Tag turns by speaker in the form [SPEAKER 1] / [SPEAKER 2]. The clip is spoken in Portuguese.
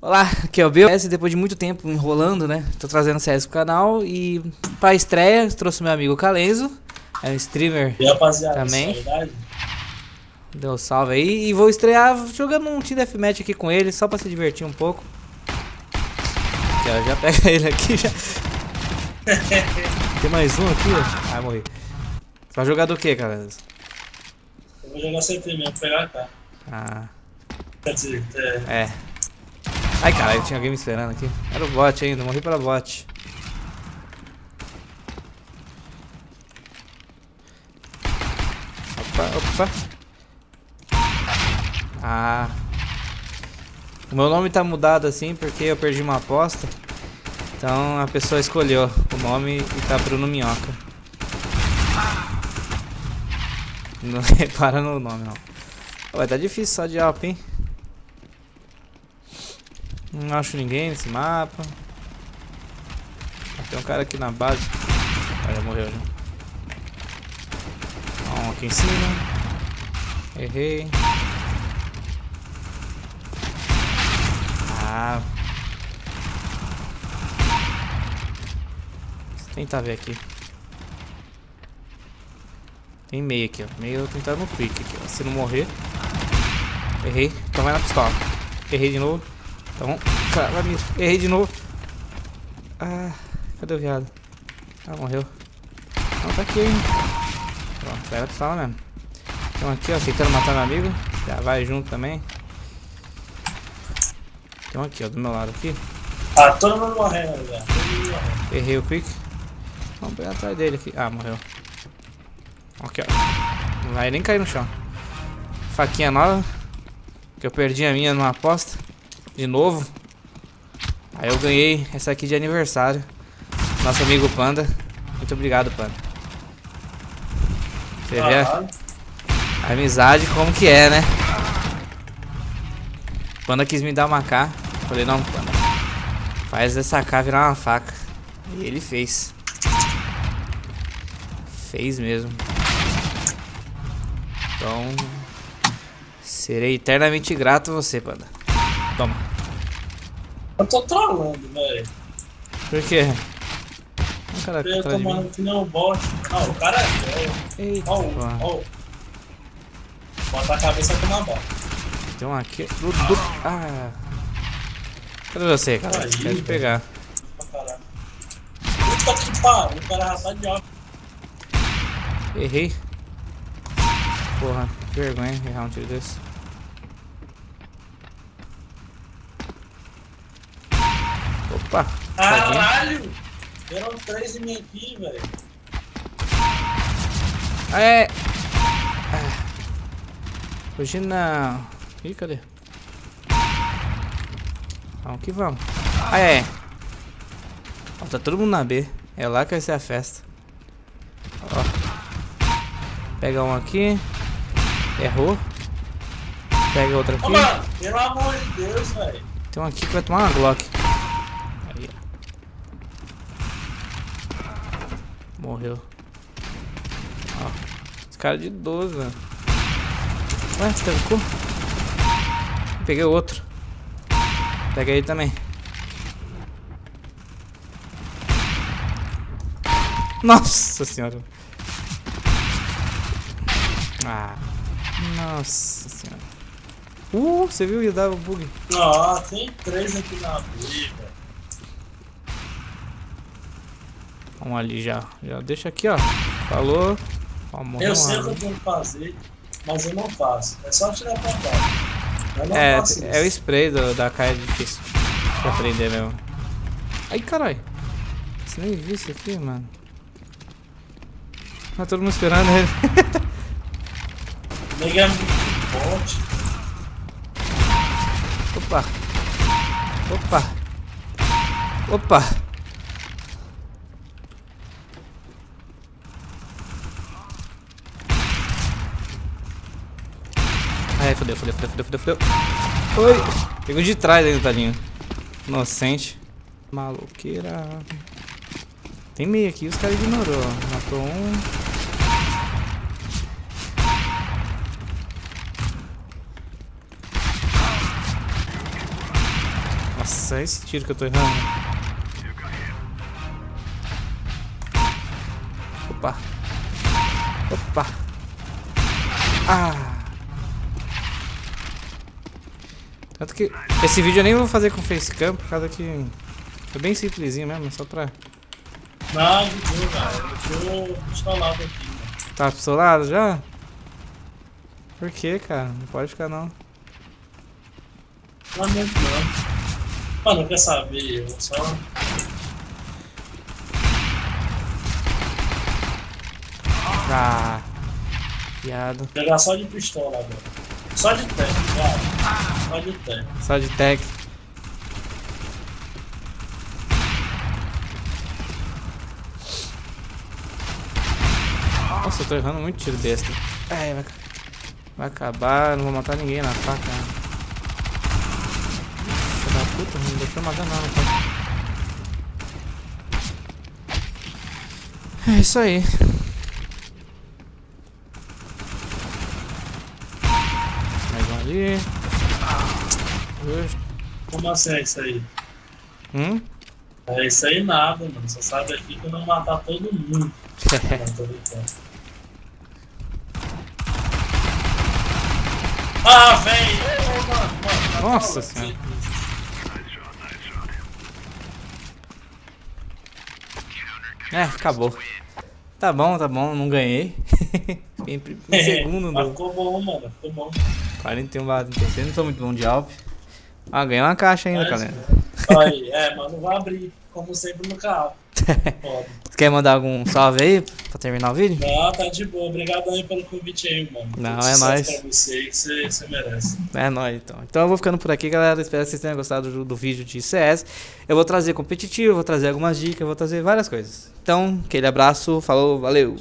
[SPEAKER 1] Olá, aqui é o Bill. Depois de muito tempo enrolando, né? Tô trazendo CS pro canal e pra estreia trouxe meu amigo Calenzo. É um streamer
[SPEAKER 2] e rapaziada,
[SPEAKER 1] também.
[SPEAKER 2] É
[SPEAKER 1] Deu um salve aí. E vou estrear jogando um Team Deathmatch aqui com ele, só pra se divertir um pouco. Aqui, ó, já pega ele aqui, já. Tem mais um aqui, ó. Ai, morri. Você vai jogar do que, Calenzo?
[SPEAKER 2] Eu vou jogar CT mesmo, pegar cá.
[SPEAKER 1] Ah.
[SPEAKER 2] Quer dizer, é...
[SPEAKER 1] É. Ai, caralho, tinha alguém me esperando aqui. Era o bot ainda, morri pela bot. Opa, opa. Ah. O meu nome tá mudado assim porque eu perdi uma aposta. Então a pessoa escolheu o nome e tá Bruno Minhoca. Não repara no nome não. Vai tá difícil só de alp, hein? Não acho ninguém nesse mapa. Tem um cara aqui na base. Ah, já morreu já. Um aqui em cima. Errei. Ah. Vou tentar ver aqui. Tem meio aqui, ó. Meio eu tentar no aqui, ó. Se não morrer. Errei. Então vai na pistola. Errei de novo. Então, cara, errei de novo. Ah, cadê o viado? Ah, morreu. Não, tá aqui, hein. Pronto, era pra falar mesmo. Então aqui, ó, tentando matar meu amigo. Já vai junto também. Então aqui, ó, do meu lado aqui.
[SPEAKER 2] Ah, todo mundo morrendo. Mundo
[SPEAKER 1] Errei o quick. Vamos pegar atrás dele aqui. Ah, morreu. Aqui, ó. Não vai nem cair no chão. Faquinha nova. Que eu perdi a minha numa aposta de novo. Aí eu ganhei essa aqui de aniversário. Nosso amigo Panda. Muito obrigado, Panda. Você vê a, a amizade como que é, né? Panda quis me dar uma K. Falei, não, Panda. Faz essa K virar uma faca. E ele fez. Fez mesmo. Então... Serei eternamente grato a você, Panda. Toma.
[SPEAKER 2] Eu tô trolando, velho.
[SPEAKER 1] Por quê?
[SPEAKER 2] O cara eu tô tomando que não bot. Não, o cara é.
[SPEAKER 1] Eita.
[SPEAKER 2] Ó, ó. Bota a cabeça com uma bota.
[SPEAKER 1] Tem um aqui. Du, du. Ah. Cadê você, cara? Aí, Quero te pegar.
[SPEAKER 2] Puta que pariu, o cara tá de óculos.
[SPEAKER 1] Errei. Porra, que vergonha errar um tiro desse. Opa!
[SPEAKER 2] Caralho! Eram três em mim aqui, velho.
[SPEAKER 1] É. Ah. Hoje não. Ih, cadê? Vamos que vamos. Ah, é. Ó, tá todo mundo na B. É lá que vai ser a festa. Ó. Pega um aqui. Errou. Pega outro aqui. Ô,
[SPEAKER 2] mano, pelo amor de Deus, velho.
[SPEAKER 1] Tem um aqui que vai tomar uma Glock. Morreu. Ó. Esse cara de 12, velho. Ué, trancou? Peguei outro. Pega aí também. Nossa senhora. Ah. Nossa senhora. Uh, você viu que dava bug?
[SPEAKER 2] Ah, tem três aqui na briga.
[SPEAKER 1] Vamos ali já. Já deixa aqui, ó. Falou.
[SPEAKER 2] Eu sei o que eu tenho que fazer, mas eu não faço. É só tirar pra baixo.
[SPEAKER 1] É, é o spray do, da caia difícil pra aprender mesmo. Ai, caralho. Você nem viu isso aqui, mano. Tá todo mundo esperando ele.
[SPEAKER 2] Nega é muito forte.
[SPEAKER 1] Opa. Opa. Opa. Ai, fodeu, fodeu, fodeu, fodeu, fodeu, Oi! Pegou de trás ainda, tadinho. Inocente. Maluqueira. Tem meio aqui, os caras ignorou. Matou um. Nossa, esse tiro que eu tô errando. Opa. Opa. Ah. Tanto que esse vídeo eu nem vou fazer com facecam, por causa que é bem simplesinho mesmo, só pra...
[SPEAKER 2] Não, de boa, cara. Eu tô pistolado aqui, mano.
[SPEAKER 1] Tá pistolado já? Por que, cara? Não pode ficar não.
[SPEAKER 2] Não é muito não. Mano, quer saber? Eu só.
[SPEAKER 1] Ah. Piado.
[SPEAKER 2] Pegar só de pistola agora. Só de tanque, cara. Só de tanque.
[SPEAKER 1] Só de tech. Nossa, eu tô errando muito tiro besta. É, vai, vai acabar, não vou matar ninguém na faca. Filho da puta, não deixou matar não, não pode. É isso aí. Mais um ali.
[SPEAKER 2] Como assim é isso aí?
[SPEAKER 1] Hum?
[SPEAKER 2] É isso aí nada, mano. Você sabe aqui que eu não matar todo mundo. Ah, velho!
[SPEAKER 1] Nossa senhora. É, acabou. Tá bom, tá bom, não ganhei. Fiquei em, em segundo
[SPEAKER 2] Mas ficou bom, mano. Ficou bom.
[SPEAKER 1] 41 barra 36, não sou muito bom de Alp. Ah, ganhei uma caixa ainda,
[SPEAKER 2] Mas-
[SPEAKER 1] galera.
[SPEAKER 2] Aí, é, mano, vai abrir, como sempre no carro.
[SPEAKER 1] Você quer mandar algum salve aí pra terminar o vídeo?
[SPEAKER 2] Não, tá de boa. Obrigado aí pelo convite aí, mano.
[SPEAKER 1] Não, é
[SPEAKER 2] sucesso
[SPEAKER 1] nóis.
[SPEAKER 2] Pra você que você, você merece.
[SPEAKER 1] É nóis, então. Então eu vou ficando por aqui, galera. Espero que vocês tenham gostado do, do vídeo de CS. Eu vou trazer competitivo, vou trazer algumas dicas, vou trazer várias coisas. Então, aquele abraço, falou, valeu!